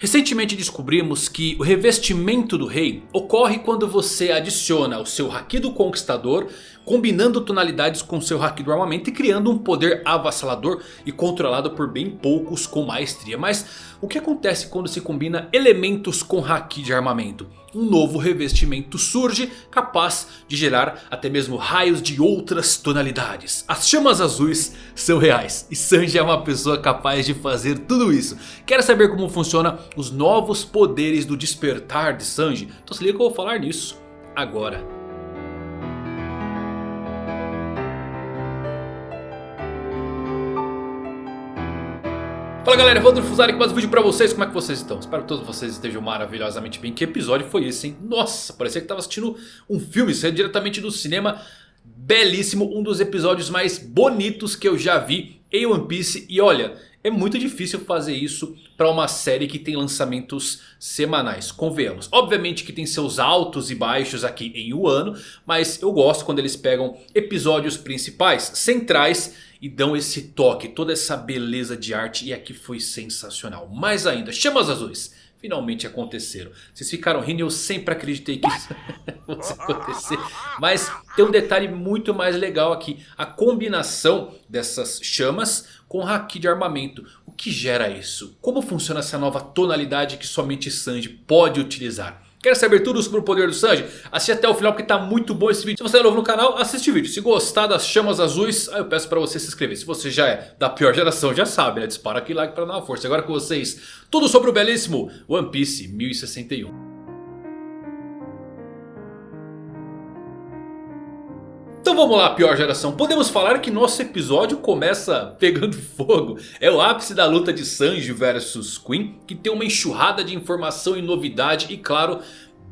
Recentemente descobrimos que o revestimento do rei ocorre quando você adiciona o seu Haki do Conquistador combinando tonalidades com seu Haki do Armamento e criando um poder avassalador e controlado por bem poucos com maestria. Mas o que acontece quando se combina elementos com Haki de armamento? Um novo revestimento surge capaz de gerar até mesmo raios de outras tonalidades. As chamas azuis são reais e Sanji é uma pessoa capaz de fazer tudo isso. Quer saber como funciona os novos poderes do despertar de Sanji? Então se liga que eu vou falar nisso agora. Fala galera, Evandro Fusari com mais um vídeo pra vocês, como é que vocês estão? Espero que todos vocês estejam maravilhosamente bem, que episódio foi esse hein? Nossa, parecia que tava assistindo um filme, é diretamente do cinema, belíssimo, um dos episódios mais bonitos que eu já vi em One Piece E olha, é muito difícil fazer isso para uma série que tem lançamentos semanais, convenhamos. Obviamente que tem seus altos e baixos aqui em um ano, mas eu gosto quando eles pegam episódios principais, centrais e dão esse toque, toda essa beleza de arte e aqui foi sensacional. Mais ainda, chamas azuis finalmente aconteceram. Vocês ficaram rindo e eu sempre acreditei que isso fosse acontecer. Mas tem um detalhe muito mais legal aqui. A combinação dessas chamas com haki de armamento. O que gera isso? Como funciona essa nova tonalidade que somente Sanji pode utilizar? Quer saber tudo sobre o poder do Sanji? Assiste até o final porque tá muito bom esse vídeo. Se você é novo no canal, assiste o vídeo. Se gostar das chamas azuis, eu peço pra você se inscrever. Se você já é da pior geração, já sabe, né? Dispara aquele like pra dar uma força. Agora com vocês, tudo sobre o belíssimo One Piece 1061. Vamos lá, pior geração. Podemos falar que nosso episódio começa pegando fogo. É o ápice da luta de Sanji versus Queen. Que tem uma enxurrada de informação e novidade. E claro,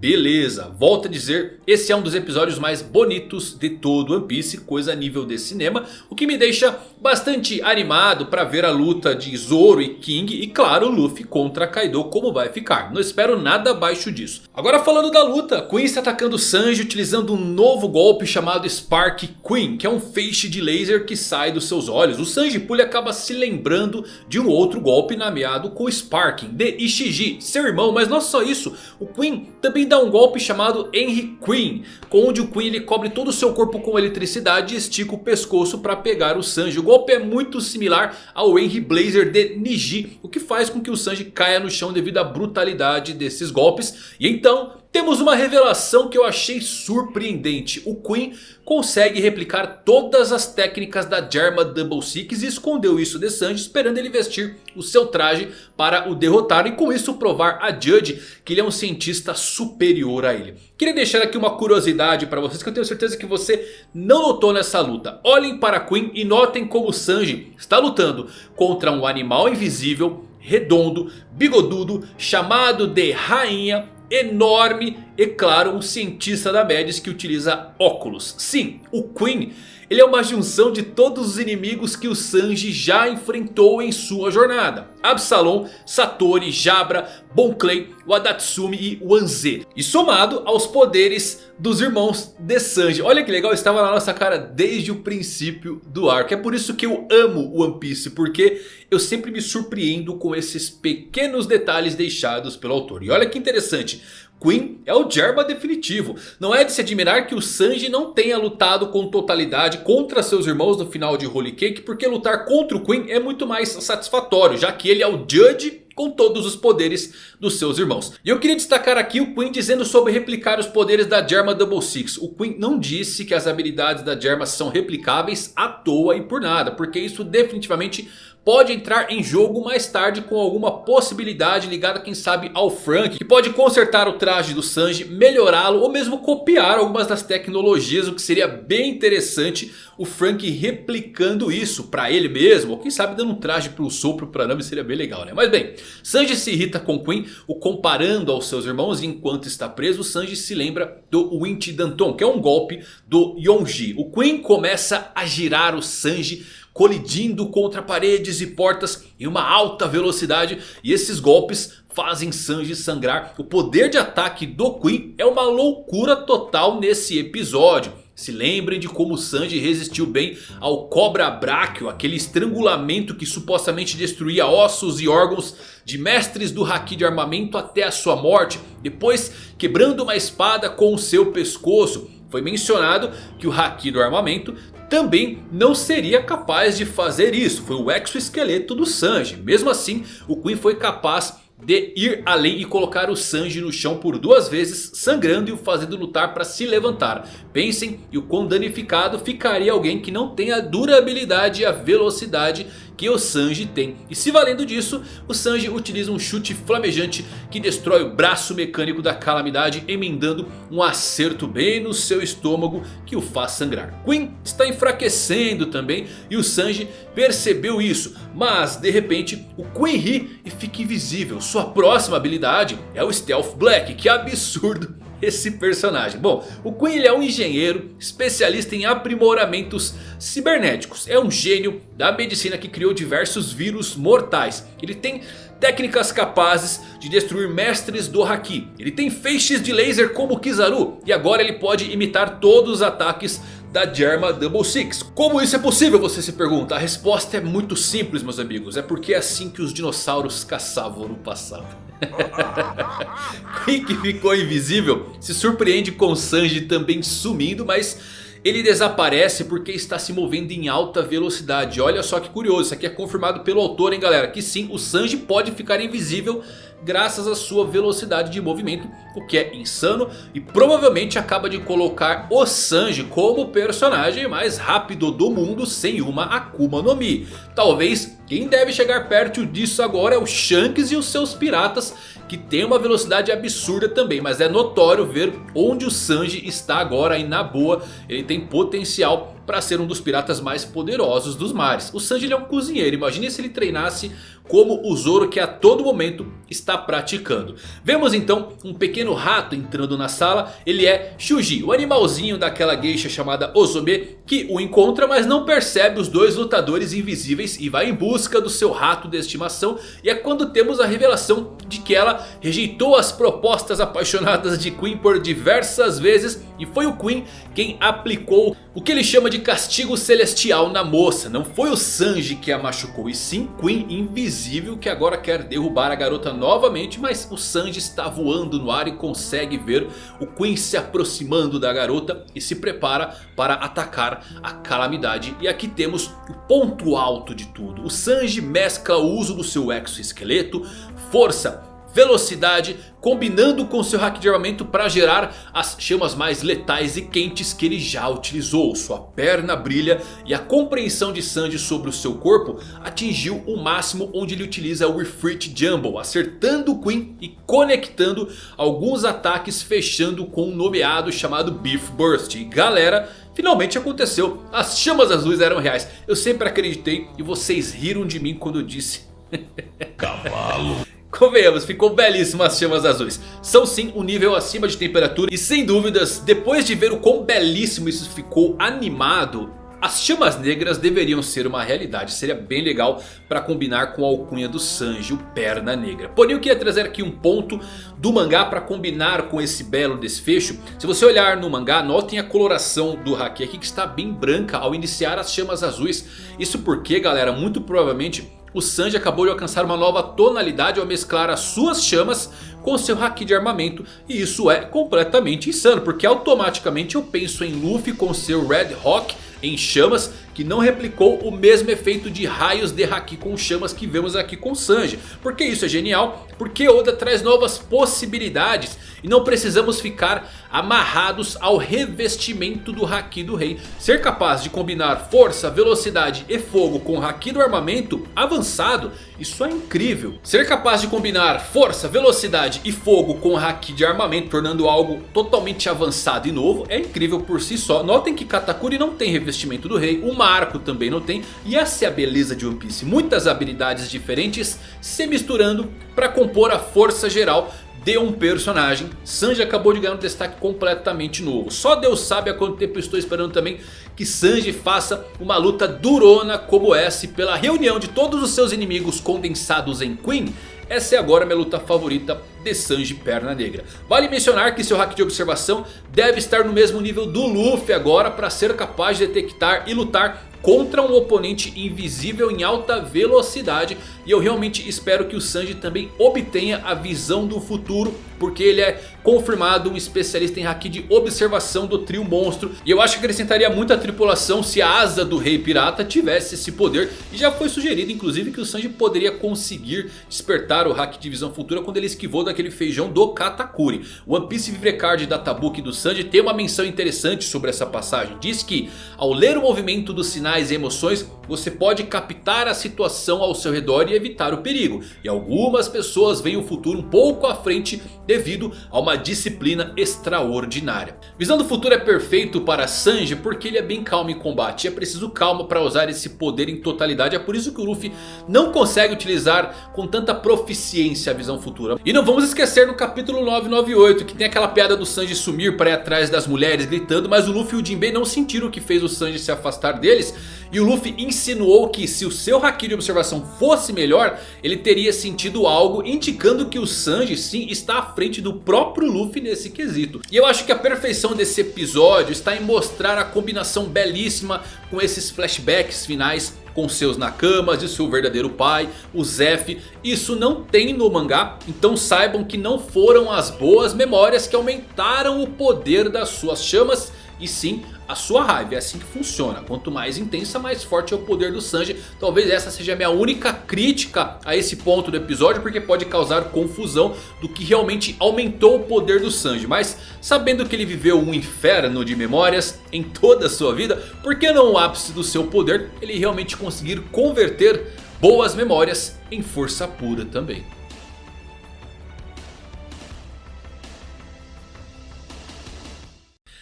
Beleza, volto a dizer, esse é um dos episódios mais bonitos de todo One Piece, coisa a nível de cinema. O que me deixa bastante animado para ver a luta de Zoro e King e claro Luffy contra Kaido como vai ficar. Não espero nada abaixo disso. Agora falando da luta, está atacando Sanji utilizando um novo golpe chamado Spark Queen. Que é um feixe de laser que sai dos seus olhos. O Sanji Pulha acaba se lembrando de um outro golpe nomeado com Sparking de Ishiji, seu irmão. Mas não só isso, o Queen também dá um golpe chamado Henry Queen. Onde o Queen ele cobre todo o seu corpo com eletricidade e estica o pescoço para pegar o Sanji. O golpe é muito similar ao Henry Blazer de Niji. O que faz com que o Sanji caia no chão devido à brutalidade desses golpes. E então temos uma revelação que eu achei surpreendente. O Queen consegue replicar todas as técnicas da Germa Double Six e escondeu isso de Sanji esperando ele vestir o seu traje para o derrotar. E com isso provar a Judge que ele é um cientista superior a ele. Queria deixar aqui uma curiosidade para vocês que eu tenho certeza que você não notou nessa luta. Olhem para Queen e notem como Sanji está lutando contra um animal invisível redondo, bigodudo, chamado de rainha enorme e claro um cientista da Médis que utiliza óculos. Sim, o Queen ele é uma junção de todos os inimigos que o Sanji já enfrentou em sua jornada. Absalom, Satori, Jabra, Bon Clay, Wadatsumi e Wanze. E somado aos poderes dos irmãos de Sanji. Olha que legal, estava na nossa cara desde o princípio do arco. É por isso que eu amo One Piece, porque eu sempre me surpreendo com esses pequenos detalhes deixados pelo autor. E olha que interessante, Queen é o Germa definitivo. Não é de se admirar que o Sanji não tenha lutado com totalidade contra seus irmãos no final de Holy Cake. Porque lutar contra o Queen é muito mais satisfatório. Já que ele é o Judge com todos os poderes dos seus irmãos. E eu queria destacar aqui o Queen dizendo sobre replicar os poderes da Germa Double Six. O Queen não disse que as habilidades da Germa são replicáveis à toa e por nada. Porque isso definitivamente pode entrar em jogo mais tarde com alguma possibilidade ligada quem sabe ao Frank. Que pode consertar o traje do Sanji, melhorá-lo ou mesmo copiar algumas das tecnologias. O que seria bem interessante o Frank replicando isso para ele mesmo. Ou quem sabe dando um traje para o sopro para Nami seria bem legal né. Mas bem, Sanji se irrita com Queen o comparando aos seus irmãos. E enquanto está preso Sanji se lembra do Winch Danton que é um golpe do Yonji. O Queen começa a girar o Sanji colidindo contra paredes e portas em uma alta velocidade. E esses golpes fazem Sanji sangrar. O poder de ataque do Queen é uma loucura total nesse episódio. Se lembrem de como Sanji resistiu bem ao Cobra Bráquio, aquele estrangulamento que supostamente destruía ossos e órgãos de mestres do Haki de armamento até a sua morte. Depois quebrando uma espada com o seu pescoço. Foi mencionado que o Haki do armamento também não seria capaz de fazer isso. Foi o exoesqueleto do Sanji. Mesmo assim, o Queen foi capaz de ir além e colocar o Sanji no chão por duas vezes, sangrando e o fazendo lutar para se levantar. Pensem e o quão danificado ficaria alguém que não tem a durabilidade e a velocidade que o Sanji tem. E se valendo disso, o Sanji utiliza um chute flamejante que destrói o braço mecânico da calamidade, emendando um acerto bem no seu estômago que o faz sangrar. Queen está enfraquecendo também e o Sanji percebeu isso. Mas de repente o Queen ri e fica invisível. Sua próxima habilidade é o Stealth Black, que absurdo esse personagem? Bom, o Queen é um engenheiro especialista em aprimoramentos cibernéticos. É um gênio da medicina que criou diversos vírus mortais. Ele tem técnicas capazes de destruir mestres do Haki. Ele tem feixes de laser como Kizaru. E agora ele pode imitar todos os ataques da Germa Double Six. Como isso é possível, você se pergunta? A resposta é muito simples, meus amigos. É porque é assim que os dinossauros caçavam no passado. Que ficou invisível se surpreende com Sanji também sumindo, mas... Ele desaparece porque está se movendo em alta velocidade. Olha só que curioso, isso aqui é confirmado pelo autor hein galera. Que sim, o Sanji pode ficar invisível graças à sua velocidade de movimento, o que é insano e provavelmente acaba de colocar o Sanji como personagem mais rápido do mundo sem uma Akuma no Mi. Talvez quem deve chegar perto disso agora é o Shanks e os seus piratas que tem uma velocidade absurda também. Mas é notório ver onde o Sanji está agora e na boa ele tem potencial para ser um dos piratas mais poderosos dos mares. O Sanji é um cozinheiro, imagine se ele treinasse como o Zoro que a todo momento está praticando. Vemos então um pequeno rato entrando na sala. Ele é Shuji, o animalzinho daquela geisha chamada Ozobe. Que o encontra mas não percebe os dois lutadores invisíveis e vai em busca do seu rato de estimação. E é quando temos a revelação de que ela rejeitou as propostas apaixonadas de Queen por diversas vezes. E foi o Queen quem aplicou o que ele chama de castigo celestial na moça. Não foi o Sanji que a machucou e sim Queen invisível que agora quer derrubar a garota novamente. Mas o Sanji está voando no ar e consegue ver o Queen se aproximando da garota. E se prepara para atacar a calamidade. E aqui temos o ponto alto de tudo. O Sanji mescla o uso do seu exoesqueleto, força velocidade, combinando com seu hack de armamento para gerar as chamas mais letais e quentes que ele já utilizou. Sua perna brilha e a compreensão de Sanji sobre o seu corpo atingiu o máximo onde ele utiliza o Ifrit Jumble, acertando o Queen e conectando alguns ataques fechando com um nomeado chamado Beef Burst. E galera... Finalmente aconteceu, as chamas azuis eram reais, eu sempre acreditei e vocês riram de mim quando eu disse Cavalo Convenhamos, ficou belíssimo as chamas azuis. São sim um nível acima de temperatura. E sem dúvidas, depois de ver o quão belíssimo isso ficou animado... As chamas negras deveriam ser uma realidade. Seria bem legal para combinar com a alcunha do Sanji, o Perna Negra. Porém eu queria trazer aqui um ponto do mangá para combinar com esse belo desfecho. Se você olhar no mangá, notem a coloração do Haki aqui que está bem branca ao iniciar as chamas azuis. Isso porque galera, muito provavelmente o Sanji acabou de alcançar uma nova tonalidade ao mesclar as suas chamas com seu Haki de armamento. E isso é completamente insano, porque automaticamente eu penso em Luffy com seu Red Rock em chamas que não replicou o mesmo efeito de raios de Haki com chamas que vemos aqui com Sanji. Porque isso é genial, porque Oda traz novas possibilidades e não precisamos ficar amarrados ao revestimento do Haki do Rei. Ser capaz de combinar força, velocidade e fogo com o Haki do armamento avançado, isso é incrível. Ser capaz de combinar força, velocidade e fogo com o Haki de armamento, tornando algo totalmente avançado e novo, é incrível por si só. Notem que Katakuri não tem revestimento do Rei, o Marco também não tem. E essa é a beleza de One Piece, muitas habilidades diferentes se misturando para compor a força geral de um personagem. Sanji acabou de ganhar um destaque completamente novo. Só Deus sabe há quanto tempo estou esperando também que Sanji faça uma luta durona como essa. E pela reunião de todos os seus inimigos condensados em Queen. essa é agora minha luta favorita de Sanji Perna Negra. Vale mencionar que seu hack de observação deve estar no mesmo nível do Luffy agora para ser capaz de detectar e lutar contra um oponente invisível em alta velocidade. E eu realmente espero que o Sanji também obtenha a visão do futuro. Porque ele é confirmado um especialista em haki de observação do trio monstro. E eu acho que acrescentaria muito a tripulação se a asa do rei pirata tivesse esse poder. E já foi sugerido inclusive que o Sanji poderia conseguir despertar o haki de visão futura quando ele esquivou daquele feijão do Katakuri. O One Piece Vivre Card da Tabuki do Sanji tem uma menção interessante sobre essa passagem. Diz que ao ler o movimento dos sinais e emoções você pode captar a situação ao seu redor e evitar o perigo. E algumas pessoas veem o futuro um pouco à frente devido a uma disciplina extraordinária. Visão do futuro é perfeito para Sanji porque ele é bem calmo em combate. É preciso calma para usar esse poder em totalidade. É por isso que o Luffy não consegue utilizar com tanta proficiência a visão futura. E não vamos esquecer no capítulo 998 que tem aquela piada do Sanji sumir para ir atrás das mulheres gritando. Mas o Luffy e o Jinbei não sentiram o que fez o Sanji se afastar deles. E o Luffy insinuou que se o seu Haki de observação fosse melhor, ele teria sentido algo indicando que o Sanji sim está à frente do próprio Luffy nesse quesito. E eu acho que a perfeição desse episódio está em mostrar a combinação belíssima com esses flashbacks finais com seus nakamas e seu verdadeiro pai, o Zef. Isso não tem no mangá, então saibam que não foram as boas memórias que aumentaram o poder das suas chamas e sim a sua raiva. É assim que funciona. Quanto mais intensa, mais forte é o poder do Sanji. Talvez essa seja a minha única crítica a esse ponto do episódio. Porque pode causar confusão do que realmente aumentou o poder do Sanji. Mas sabendo que ele viveu um inferno de memórias em toda a sua vida. Por que não o ápice do seu poder ele realmente conseguir converter boas memórias em força pura também.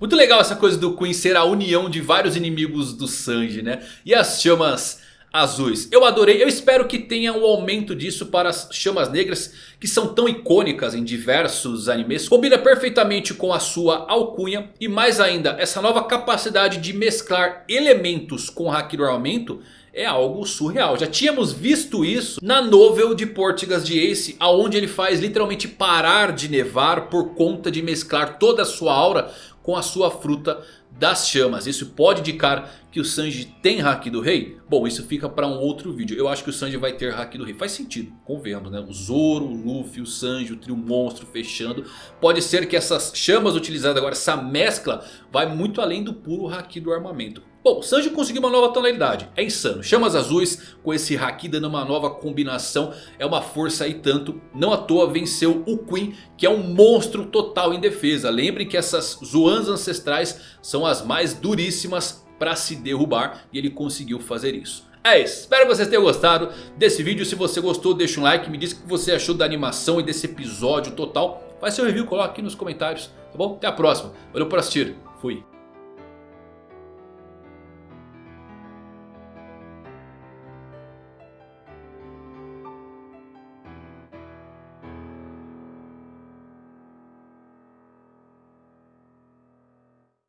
Muito legal essa coisa do Queen ser a união de vários inimigos do Sanji, né? E as chamas azuis. Eu adorei, eu espero que tenha um aumento disso para as chamas negras que são tão icônicas em diversos animes. Combina perfeitamente com a sua alcunha e mais ainda, essa nova capacidade de mesclar elementos com Haki do armamento é algo surreal. Já tínhamos visto isso na novel de Portugas de Ace. Onde ele faz literalmente parar de nevar por conta de mesclar toda a sua aura com a sua fruta das chamas. Isso pode indicar que o Sanji tem Haki do Rei? Bom, isso fica para um outro vídeo. Eu acho que o Sanji vai ter Haki do Rei. Faz sentido, convenhamos, né? O Zoro, o Luffy, o Sanji, o trio monstro fechando. Pode ser que essas chamas utilizadas agora, essa mescla, vai muito além do puro Haki do armamento. Bom, Sanji conseguiu uma nova tonalidade, é insano. Chamas azuis com esse Haki dando uma nova combinação. É uma força aí tanto. Não à toa venceu o Queen, que é um monstro total em defesa. Lembrem que essas Zoans ancestrais são as mais duríssimas para se derrubar. E ele conseguiu fazer isso. É isso, espero que vocês tenham gostado desse vídeo. Se você gostou, deixa um like, me diz o que você achou da animação e desse episódio total. Faz seu review, coloque aqui nos comentários, tá bom? Até a próxima, valeu por assistir, fui.